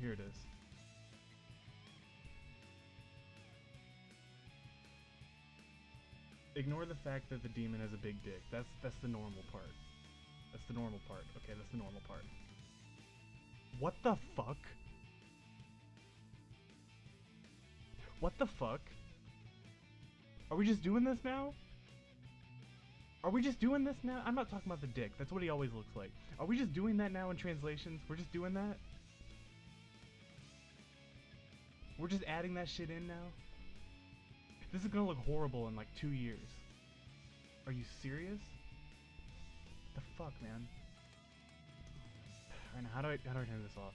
Here it is. Ignore the fact that the demon has a big dick. That's that's the normal part. That's the normal part. Okay, that's the normal part. What the fuck? What the fuck? Are we just doing this now? Are we just doing this now? I'm not talking about the dick. That's what he always looks like. Are we just doing that now in translations? We're just doing that? We're just adding that shit in now? This is gonna look horrible in like two years. Are you serious? the fuck, man? Alright, now how do I how do I turn this off?